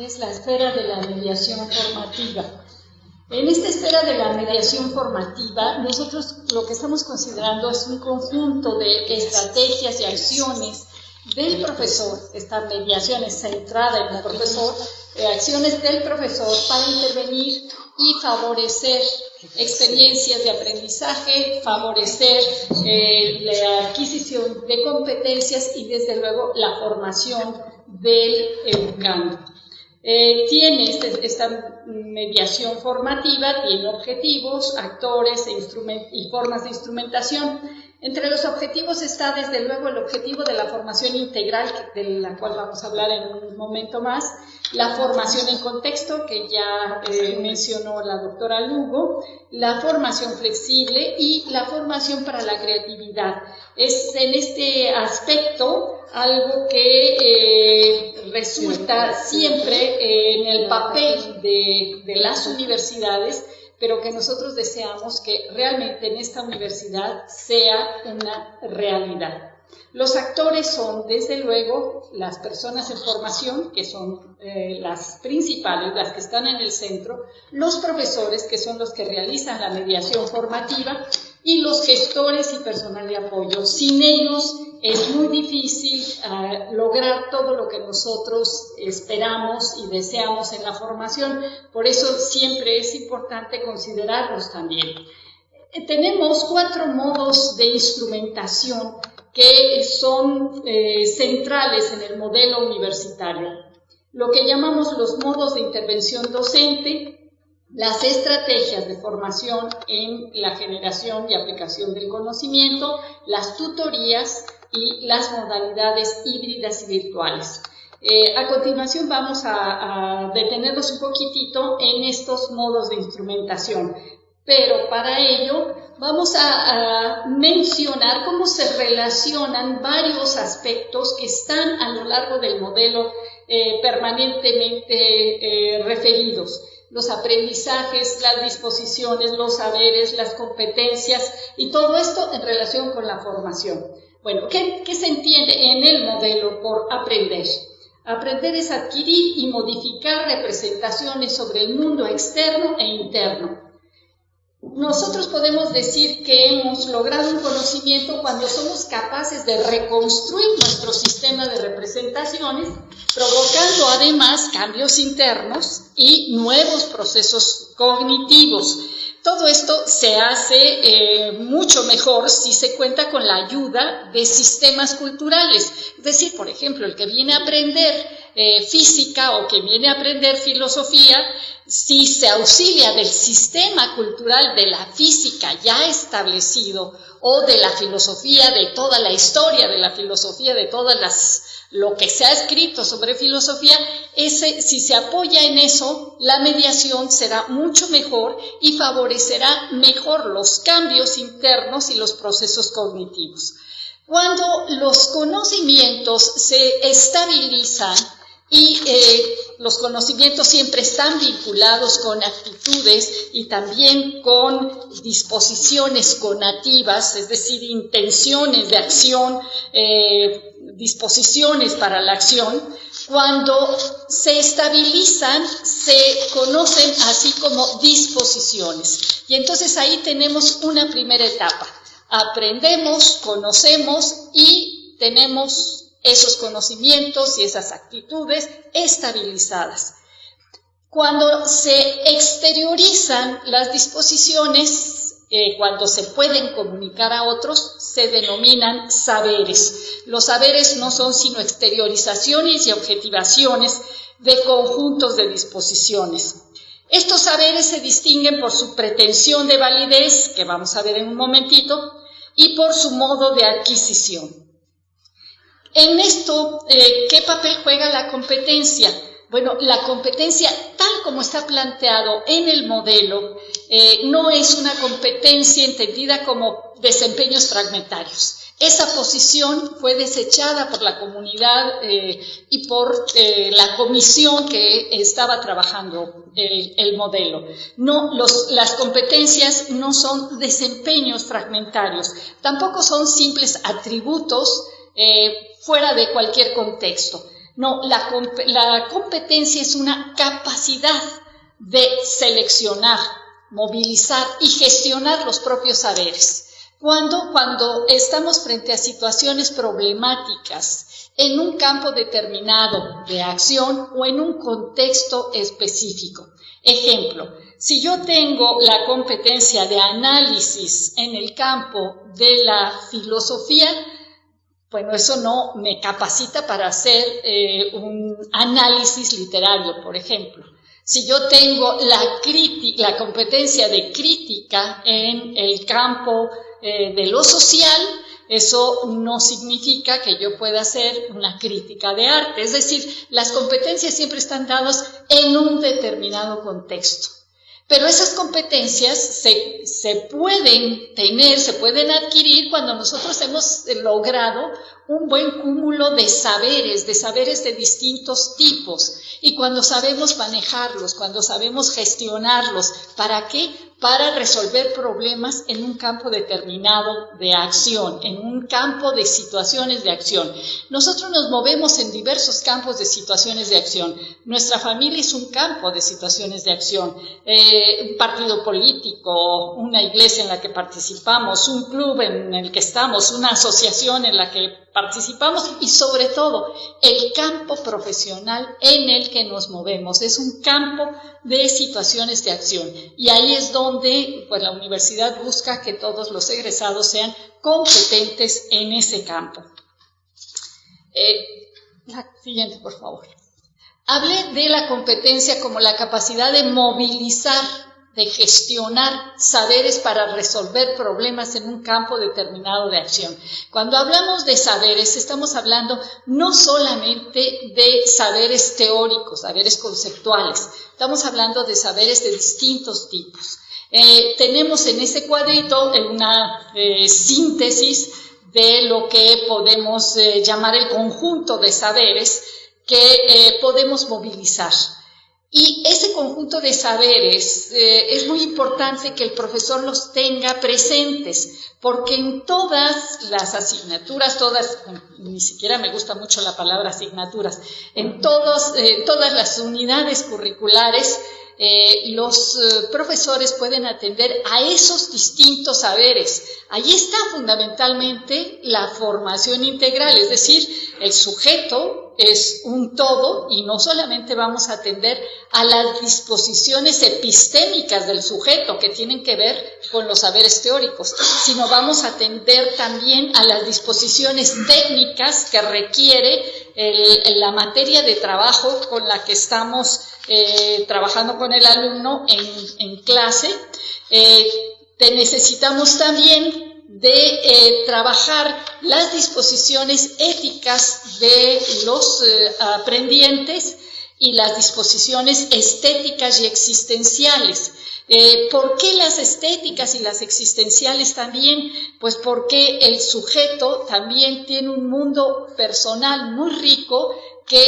es la esfera de la mediación formativa. En esta esfera de la mediación formativa, nosotros lo que estamos considerando es un conjunto de estrategias y acciones del profesor, esta mediación es centrada en el profesor, acciones del profesor para intervenir y favorecer experiencias de aprendizaje, favorecer eh, la adquisición de competencias y desde luego la formación del educando. Eh, tiene este, esta mediación formativa, tiene objetivos, actores e y formas de instrumentación. Entre los objetivos está desde luego el objetivo de la formación integral, de la cual vamos a hablar en un momento más, la formación en contexto, que ya eh, mencionó la doctora Lugo, la formación flexible y la formación para la creatividad. Es en este aspecto algo que eh, resulta siempre en el papel de, de las universidades pero que nosotros deseamos que realmente en esta universidad sea una realidad. Los actores son, desde luego, las personas en formación, que son eh, las principales, las que están en el centro, los profesores, que son los que realizan la mediación formativa, y los gestores y personal de apoyo. Sin ellos es muy difícil eh, lograr todo lo que nosotros esperamos y deseamos en la formación. Por eso siempre es importante considerarlos también. Eh, tenemos cuatro modos de instrumentación que son eh, centrales en el modelo universitario. Lo que llamamos los modos de intervención docente, las estrategias de formación en la generación y aplicación del conocimiento, las tutorías y las modalidades híbridas y virtuales. Eh, a continuación vamos a, detenernos un poquitito en estos modos de instrumentación, pero para ello vamos a, mencionar cómo se relacionan varios aspectos que están a lo largo del modelo eh, permanentemente eh, referidos los aprendizajes, las disposiciones, los saberes, las competencias y todo esto en relación con la formación. Bueno, ¿qué, se entiende en el modelo por aprender? Aprender es adquirir y modificar representaciones sobre el mundo externo e interno. Nosotros podemos decir que hemos logrado un conocimiento cuando somos capaces de reconstruir nuestro sistema de representaciones, provocando además cambios internos y nuevos procesos cognitivos. Todo esto se hace eh, mucho mejor si se cuenta con la ayuda de sistemas culturales. Es decir, por ejemplo, el que viene a aprender eh, física o que viene a aprender filosofía, si se auxilia del sistema cultural de la física ya establecido o de la filosofía, de toda la historia de la filosofía, de todas las lo que se ha escrito sobre filosofía, ese, si se apoya en eso, la mediación será mucho mejor y favorecerá mejor los cambios internos y los procesos cognitivos. Cuando los conocimientos se estabilizan, y eh, los conocimientos siempre están vinculados con actitudes y también con disposiciones conativas, es decir, intenciones de acción, eh, disposiciones para la acción. Cuando se estabilizan, se conocen así como disposiciones. Y entonces ahí tenemos una primera etapa. Aprendemos, conocemos y tenemos esos conocimientos y esas actitudes estabilizadas. Cuando se exteriorizan las disposiciones, eh, cuando se pueden comunicar a otros, se denominan saberes. Los saberes no son sino exteriorizaciones y objetivaciones de conjuntos de disposiciones. Estos saberes se distinguen por su pretensión de validez, que vamos a ver en un momentito, y por su modo de adquisición. En esto, eh, ¿qué papel juega la competencia? Bueno, la competencia, tal como está planteado en el modelo, eh, no es una competencia entendida como desempeños fragmentarios. Esa posición fue desechada por la comunidad eh, y por la comisión que estaba trabajando el, modelo. No, las competencias no son desempeños fragmentarios, tampoco son simples atributos fuera de cualquier contexto. No, la, competencia es una capacidad de seleccionar, movilizar y gestionar los propios saberes. Cuando, cuando estamos frente a situaciones problemáticas en un campo determinado de acción o en un contexto específico. Ejemplo, si yo tengo la competencia de análisis en el campo de la filosofía, bueno, eso no me capacita para hacer eh, un análisis literario, por ejemplo. Si yo tengo la, la competencia de crítica en el campo eh, de lo social, eso no significa que yo pueda hacer una crítica de arte. Es decir, las competencias siempre están dadas en un determinado contexto. Pero esas competencias se, se, pueden tener, se pueden adquirir cuando nosotros hemos logrado un buen cúmulo de saberes, de saberes de distintos tipos. Y cuando sabemos manejarlos, cuando sabemos gestionarlos, ¿para qué? Para resolver problemas en un campo determinado de acción, en un campo de situaciones de acción. Nosotros nos movemos en diversos campos de situaciones de acción. Nuestra familia es un campo de situaciones de acción. Eh, un partido político, una iglesia en la que participamos, un club en el que estamos, una asociación en la que participamos y sobre todo el campo profesional en el que nos movemos. Es un campo de situaciones de acción y ahí es donde pues, la universidad busca que todos los egresados sean competentes en ese campo. Eh, la siguiente, por favor. Hablé de la competencia como la capacidad de movilizar de gestionar saberes para resolver problemas en un campo determinado de acción. Cuando hablamos de saberes, estamos hablando no solamente de saberes teóricos, saberes conceptuales, estamos hablando de saberes de distintos tipos. Eh, tenemos en ese cuadrito una eh, síntesis de lo que podemos eh, llamar el conjunto de saberes que podemos movilizar. Y ese conjunto de saberes eh, es muy importante que el profesor los tenga presentes, porque en todas las asignaturas, todas, ni siquiera me gusta mucho la palabra asignaturas, en eh, todas las unidades curriculares, eh, los profesores pueden atender a esos distintos saberes. Allí está fundamentalmente la formación integral, es decir, el sujeto es un todo y no solamente vamos a atender a las disposiciones epistémicas del sujeto que tienen que ver con los saberes teóricos, sino vamos a atender también a las disposiciones técnicas que requiere la materia de trabajo con la que estamos eh, trabajando con el alumno en, clase. Eh, necesitamos también de eh, trabajar las disposiciones éticas de los eh, aprendientes y las disposiciones estéticas y existenciales. Eh, ¿Por qué las estéticas y las existenciales también? Pues porque el sujeto también tiene un mundo personal muy rico que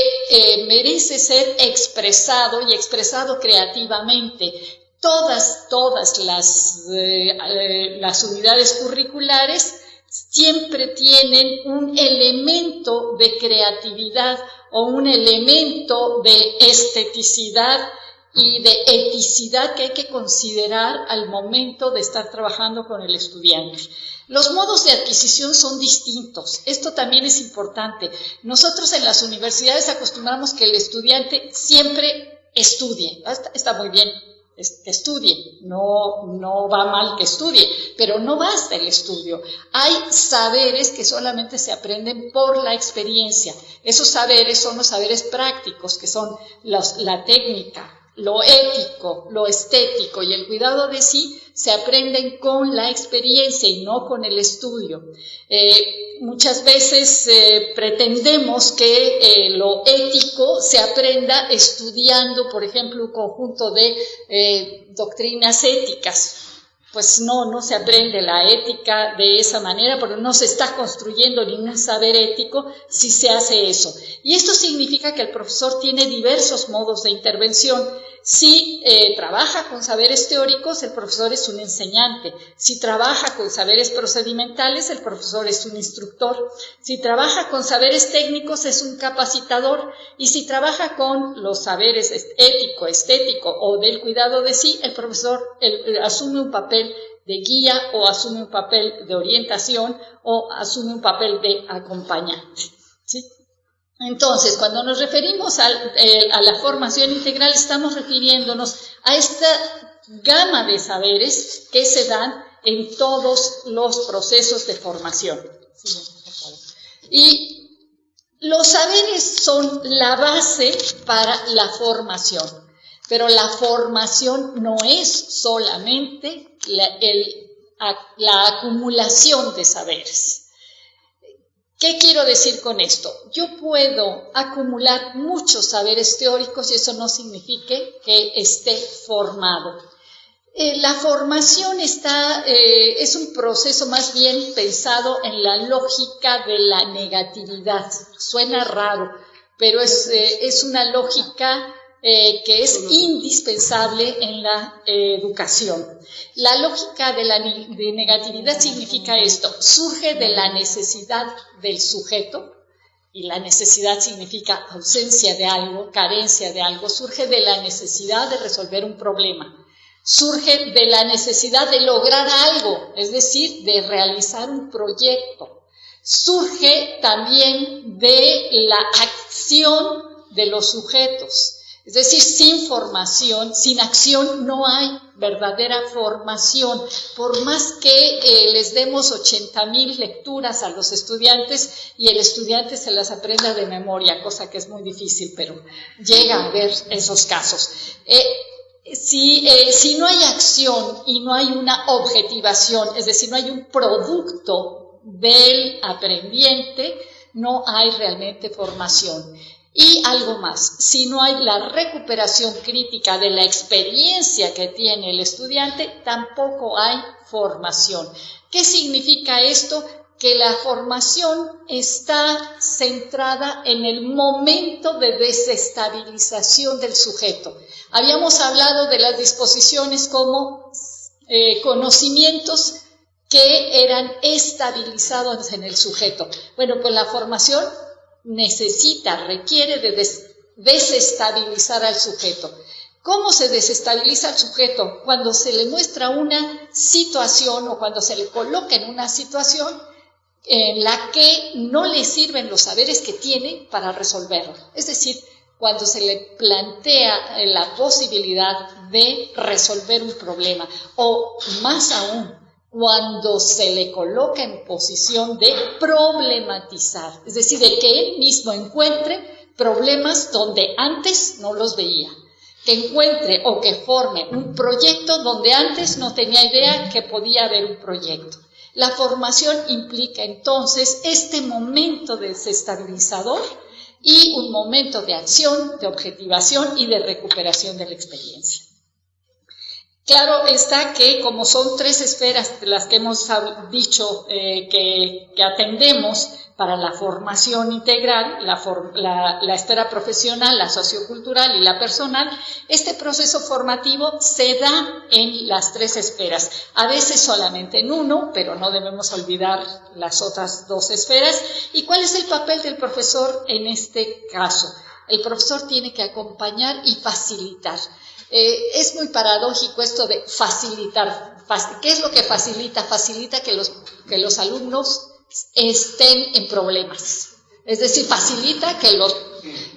merece ser expresado y expresado creativamente todas, todas las, eh, eh, las unidades curriculares siempre tienen un elemento de creatividad o un elemento de esteticidad y de eticidad que hay que considerar al momento de estar trabajando con el estudiante. Los modos de adquisición son distintos. Esto también es importante. Nosotros en las universidades acostumbramos que el estudiante siempre estudie. Está muy bien, que estudie, no, no va mal que estudie, pero no basta el estudio. Hay saberes que solamente se aprenden por la experiencia. Esos saberes son los saberes prácticos, que son la técnica, lo ético, lo estético y el cuidado de sí se aprenden con la experiencia y no con el estudio. Eh, muchas veces eh, pretendemos que eh, lo ético se aprenda estudiando, por ejemplo, un conjunto de doctrinas éticas. Pues no, no se aprende la ética de esa manera porque no se está construyendo ningún saber ético si se hace eso. Y esto significa que el profesor tiene diversos modos de intervención Si eh, trabaja con saberes teóricos, el profesor es un enseñante. Si trabaja con saberes procedimentales, el profesor es un instructor. Si trabaja con saberes técnicos, es un capacitador. Y si trabaja con los saberes ético, estético o del cuidado de sí, el profesor asume un papel de guía o asume un papel de orientación o asume un papel de acompañante. ¿sí? Entonces, cuando nos referimos eh, a la formación integral, estamos refiriéndonos a esta gama de saberes que se dan en todos los procesos de formación. Y los saberes son la base para la formación, pero la formación no es solamente la acumulación de saberes. ¿Qué quiero decir con esto? Yo puedo acumular muchos saberes teóricos y eso no significa que esté formado. Eh, la formación está, eh, es un proceso más bien pensado en la lógica de la negatividad. Suena raro, pero es, eh, es una lógica eh, que es indispensable en la eh, educación. La lógica de la negatividad significa esto, surge de la necesidad del sujeto, y la necesidad significa ausencia de algo, carencia de algo, surge de la necesidad de resolver un problema, surge de la necesidad de lograr algo, es decir, de realizar un proyecto, surge también de la acción de los sujetos, es decir, sin formación, sin acción, no hay verdadera formación. Por más que eh, les demos 80 mil lecturas a los estudiantes y el estudiante se las aprenda de memoria, cosa que es muy difícil, pero llega a ver esos casos. Eh, eh, si no hay acción y no hay una objetivación, es decir, no hay un producto del aprendiente, no hay realmente formación. Y algo más, si no hay la recuperación crítica de la experiencia que tiene el estudiante, tampoco hay formación. ¿Qué significa esto? Que la formación está centrada en el momento de desestabilización del sujeto. Habíamos hablado de las disposiciones como eh, conocimientos que eran estabilizados en el sujeto. Bueno, pues la formación necesita, requiere de desestabilizar al sujeto. ¿Cómo se desestabiliza al sujeto? Cuando se le muestra una situación o cuando se le coloca en una situación en la que no le sirven los saberes que tiene para resolverlo. Es decir, cuando se le plantea la posibilidad de resolver un problema o más aún, cuando se le coloca en posición de problematizar, es decir, de que él mismo encuentre problemas donde antes no los veía, que encuentre o que forme un proyecto donde antes no tenía idea que podía haber un proyecto. La formación implica entonces este momento desestabilizador y un momento de acción, de objetivación y de recuperación de la experiencia. Claro está que como son tres esferas las que hemos dicho eh, que, atendemos para la formación integral, la, la, esfera profesional, la sociocultural y la personal, este proceso formativo se da en las tres esferas, a veces solamente en uno, pero no debemos olvidar las otras dos esferas. ¿Y cuál es el papel del profesor en este caso? El profesor tiene que acompañar y facilitar. Eh, es muy paradójico esto de facilitar. ¿Qué es lo que facilita? Facilita que los, que los alumnos estén en problemas. Es decir, facilita que los,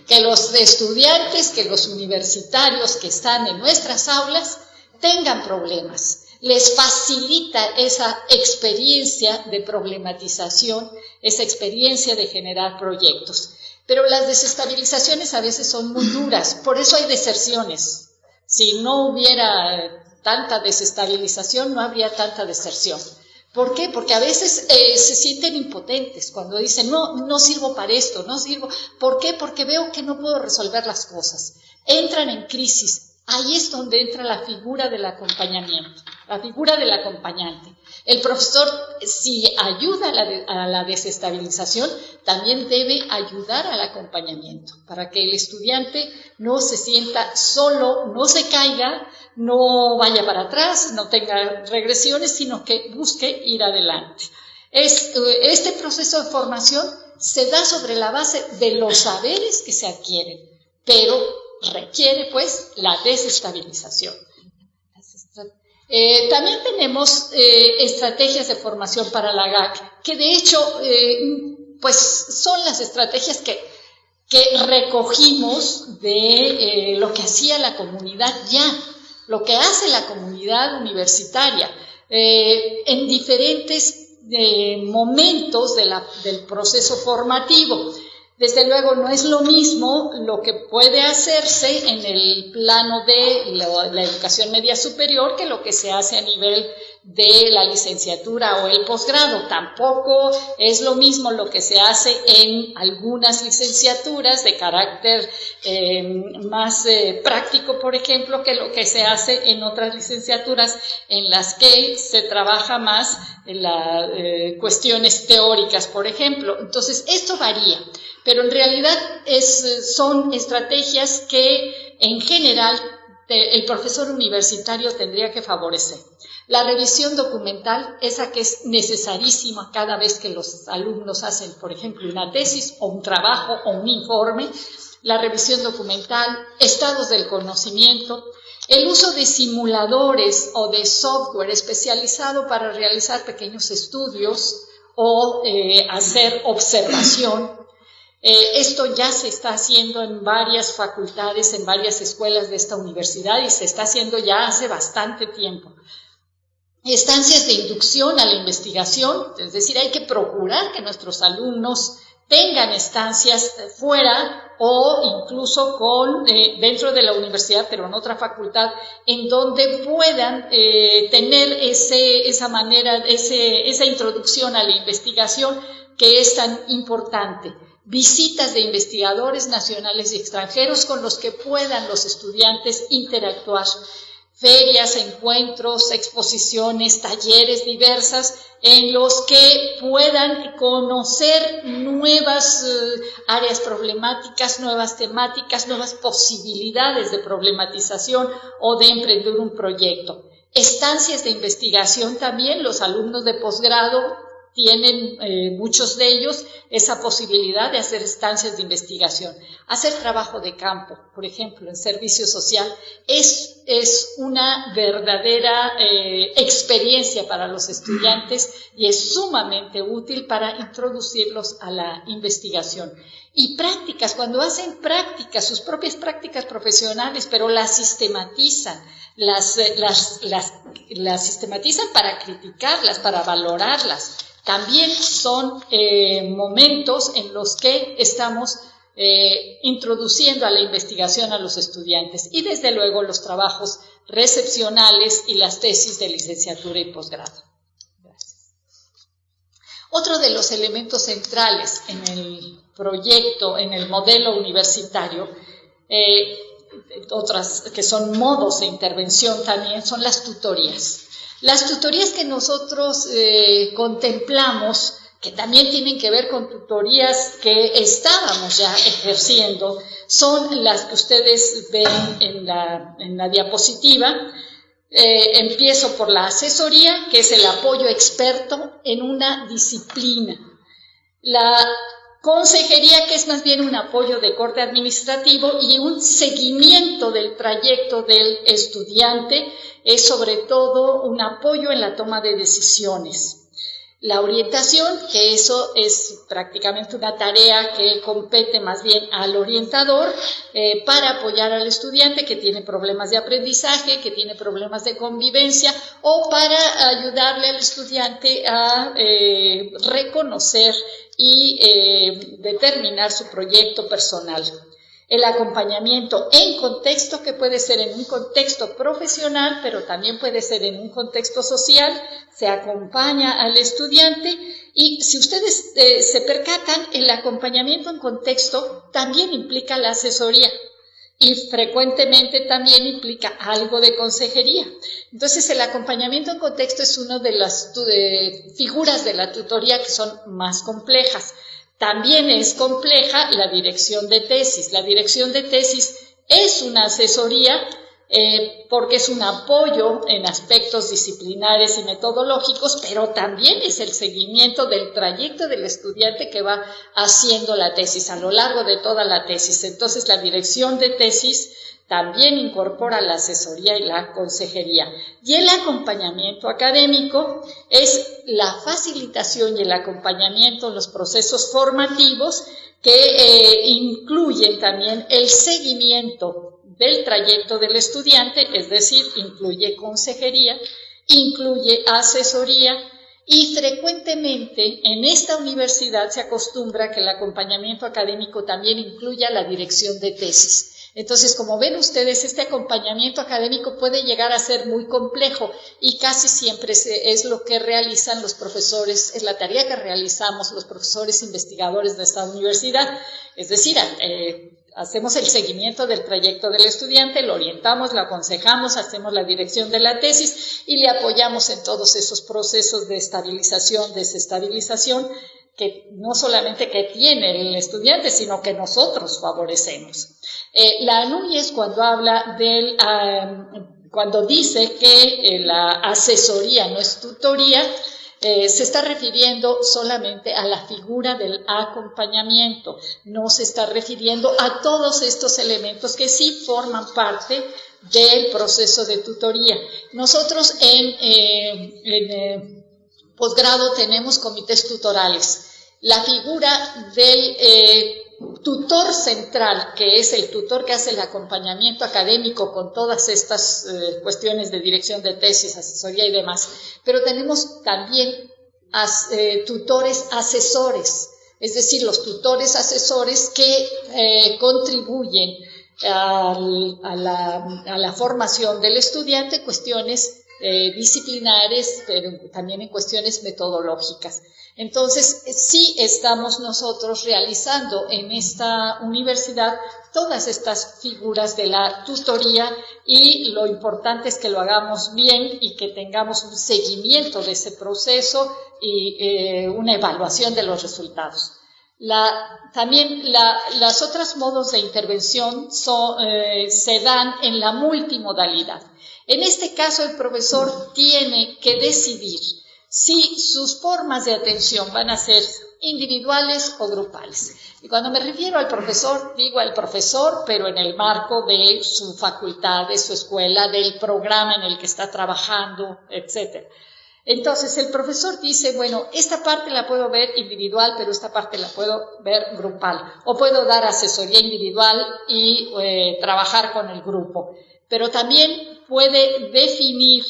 que los estudiantes, que los universitarios que están en nuestras aulas tengan problemas. Les facilita esa experiencia de problematización, esa experiencia de generar proyectos. Pero las desestabilizaciones a veces son muy duras, por eso hay deserciones. Si no hubiera tanta desestabilización, no habría tanta deserción. ¿Por qué? Porque a veces eh, se sienten impotentes cuando dicen, no, no sirvo para esto, no sirvo. ¿Por qué? Porque veo que no puedo resolver las cosas. Entran en crisis Ahí es donde entra la figura del acompañamiento, la figura del acompañante. El profesor, si ayuda a la, desestabilización, también debe ayudar al acompañamiento, para que el estudiante no se sienta solo, no se caiga, no vaya para atrás, no tenga regresiones, sino que busque ir adelante. este proceso de formación se da sobre la base de los saberes que se adquieren, pero requiere pues la desestabilización. Eh, también tenemos eh, estrategias de formación para la GAC, que de hecho eh, pues son las estrategias que, que recogimos de lo que hacía la comunidad ya, lo que hace la comunidad universitaria en diferentes momentos del proceso formativo. Desde luego no es lo mismo lo que puede hacerse en el plano de la, educación media superior que lo que se hace a nivel de la licenciatura o el posgrado. Tampoco es lo mismo lo que se hace en algunas licenciaturas de carácter eh, más eh, práctico, por ejemplo, que lo que se hace en otras licenciaturas en las que se trabaja más en las eh, cuestiones teóricas, por ejemplo. Entonces, esto varía pero en realidad son estrategias que en general el profesor universitario tendría que favorecer. La revisión documental, esa que es necesarísima cada vez que los alumnos hacen, por ejemplo, una tesis o un trabajo o un informe, la revisión documental, estados del conocimiento, el uso de simuladores o de software especializado para realizar pequeños estudios o eh, hacer observación eh, esto ya se está haciendo en varias facultades, en varias escuelas de esta universidad y se está haciendo ya hace bastante tiempo. Estancias de inducción a la investigación, es decir, hay que procurar que nuestros alumnos tengan estancias fuera o incluso con eh, dentro de la universidad, pero en otra facultad, en donde puedan eh, tener ese, esa manera, ese, esa introducción a la investigación que es tan importante visitas de investigadores nacionales y extranjeros con los que puedan los estudiantes interactuar, ferias, encuentros, exposiciones, talleres diversas en los que puedan conocer nuevas eh, áreas problemáticas, nuevas temáticas, nuevas posibilidades de problematización o de emprender un proyecto. Estancias de investigación también, los alumnos de posgrado tienen eh, muchos de ellos esa posibilidad de hacer estancias de investigación. Hacer trabajo de campo, por ejemplo, en servicio social, es, es una verdadera eh, experiencia para los estudiantes y es sumamente útil para introducirlos a la investigación. Y prácticas, cuando hacen prácticas, sus propias prácticas profesionales, pero las sistematizan, las, las, las, las sistematizan para criticarlas, para valorarlas también son eh, momentos en los que estamos eh, introduciendo a la investigación a los estudiantes y desde luego los trabajos recepcionales y las tesis de licenciatura y posgrado. Otro de los elementos centrales en el proyecto, en el modelo universitario, eh, otras que son modos de intervención también, son las tutorías. Las tutorías que nosotros eh, contemplamos, que también tienen que ver con tutorías que estábamos ya ejerciendo, son las que ustedes ven en la, diapositiva. Eh, empiezo por la asesoría, que es el apoyo experto en una disciplina. La consejería, que es más bien un apoyo de corte administrativo y un seguimiento del trayecto del estudiante es sobre todo un apoyo en la toma de decisiones. La orientación, que eso es prácticamente una tarea que compete más bien al orientador eh, para apoyar al estudiante que tiene problemas de aprendizaje, que tiene problemas de convivencia o para ayudarle al estudiante a eh, reconocer y eh, determinar su proyecto personal el acompañamiento en contexto que puede ser en un contexto profesional, pero también puede ser en un contexto social, se acompaña al estudiante y si ustedes eh, se percatan, el acompañamiento en contexto también implica la asesoría y frecuentemente también implica algo de consejería. Entonces, el acompañamiento en contexto es una de las figuras de la tutoría que son más complejas. También es compleja la dirección de tesis. La dirección de tesis es una asesoría eh, porque es un apoyo en aspectos disciplinares y metodológicos, pero también es el seguimiento del trayecto del estudiante que va haciendo la tesis a lo largo de toda la tesis. Entonces, la dirección de tesis también incorpora la asesoría y la consejería. Y el acompañamiento académico es la facilitación y el acompañamiento en los procesos formativos que eh, incluyen también el seguimiento del trayecto del estudiante, es decir, incluye consejería, incluye asesoría y frecuentemente en esta universidad se acostumbra que el acompañamiento académico también incluya la dirección de tesis. Entonces, como ven ustedes, este acompañamiento académico puede llegar a ser muy complejo y casi siempre es lo que realizan los profesores, es la tarea que realizamos los profesores investigadores de esta universidad. Es decir, eh, hacemos el seguimiento del trayecto del estudiante, lo orientamos, lo aconsejamos, hacemos la dirección de la tesis y le apoyamos en todos esos procesos de estabilización, desestabilización, que no solamente que tiene el estudiante, sino que nosotros favorecemos. Eh, la es cuando habla del, cuando dice que eh, la asesoría no es tutoría, eh, se está refiriendo solamente a la figura del acompañamiento, no se está refiriendo a todos estos elementos que sí forman parte del proceso de tutoría. Nosotros en, eh, eh, posgrado tenemos comités tutorales. La figura del tutor central, que es el tutor que hace el acompañamiento académico con todas estas eh, cuestiones de dirección de tesis, asesoría y demás, pero tenemos también eh, tutores asesores, es decir, los tutores asesores que eh, contribuyen a, la, formación del estudiante, cuestiones disciplinares, pero también en cuestiones metodológicas. Entonces, sí estamos nosotros realizando en esta universidad todas estas figuras de la tutoría y lo importante es que lo hagamos bien y que tengamos un seguimiento de ese proceso y eh, una evaluación de los resultados. también las otros modos de intervención eh, se dan en la multimodalidad. En este caso, el profesor tiene que decidir si sus formas de atención van a ser individuales o grupales. Y cuando me refiero al profesor, digo al profesor, pero en el marco de su facultad, de su escuela, del programa en el que está trabajando, etc. Entonces el profesor dice, bueno, esta parte la puedo ver individual, pero esta parte la puedo ver grupal. O puedo dar asesoría individual y eh, trabajar con el grupo. Pero también puede definir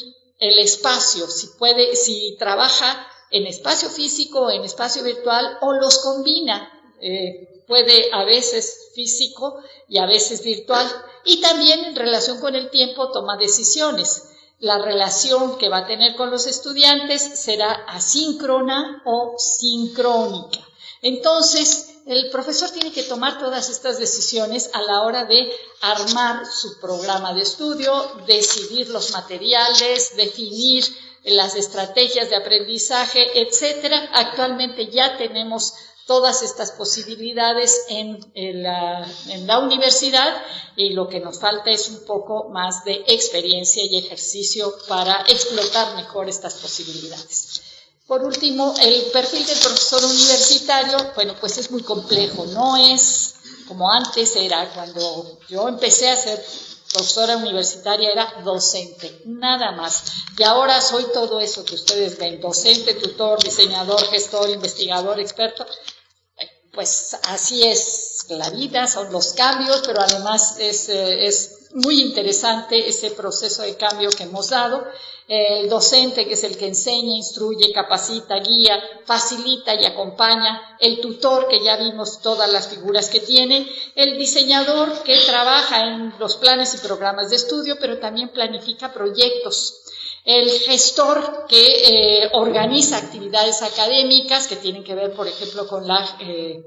el espacio, si puede, si trabaja en espacio físico, en espacio virtual o los combina. Eh, puede a veces físico y a veces virtual. Y también en relación con el tiempo toma decisiones. La relación que va a tener con los estudiantes será asíncrona o sincrónica. Entonces, el profesor tiene que tomar todas estas decisiones a la hora de armar su programa de estudio, decidir los materiales, definir las estrategias de aprendizaje, etcétera. Actualmente ya tenemos todas estas posibilidades en, la, en, la, universidad y lo que nos falta es un poco más de experiencia y ejercicio para explotar mejor estas posibilidades. Por último, el perfil del profesor universitario, bueno, pues es muy complejo, no es como antes era, cuando yo empecé a ser profesora universitaria era docente, nada más. Y ahora soy todo eso que ustedes ven, docente, tutor, diseñador, gestor, investigador, experto. Pues así es la vida, son los cambios, pero además es, eh, es muy interesante ese proceso de cambio que hemos dado. El docente que es el que enseña, instruye, capacita, guía, facilita y acompaña, el tutor que ya vimos todas las figuras que tiene, el diseñador que trabaja en los planes y programas de estudio, pero también planifica proyectos, el gestor que eh, organiza actividades académicas que tienen que ver, por ejemplo, con la... Eh,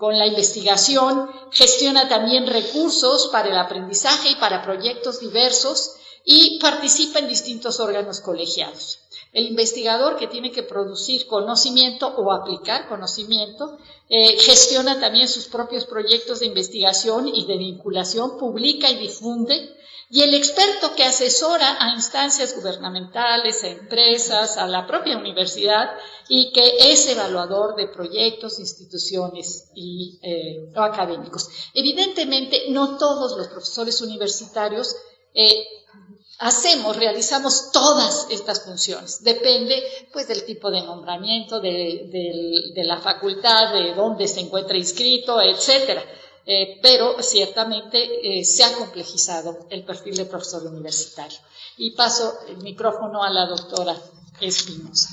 con la investigación, gestiona también recursos para el aprendizaje y para proyectos diversos y participa en distintos órganos colegiados. El investigador que tiene que producir conocimiento o aplicar conocimiento eh, gestiona también sus propios proyectos de investigación y de vinculación, publica y difunde y el experto que asesora a instancias gubernamentales, a empresas, a la propia universidad y que es evaluador de proyectos, instituciones y eh, académicos. Evidentemente, no todos los profesores universitarios eh, hacemos, realizamos todas estas funciones. Depende, pues, del tipo de nombramiento, de, de la facultad, de dónde se encuentra inscrito, etcétera. Eh, pero ciertamente eh, se ha complejizado el perfil de profesor universitario. Y paso el micrófono a la doctora Espinosa.